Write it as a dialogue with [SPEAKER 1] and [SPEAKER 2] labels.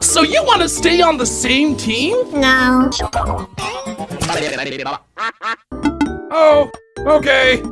[SPEAKER 1] So you want to stay on the same team?
[SPEAKER 2] No.
[SPEAKER 1] Oh, okay.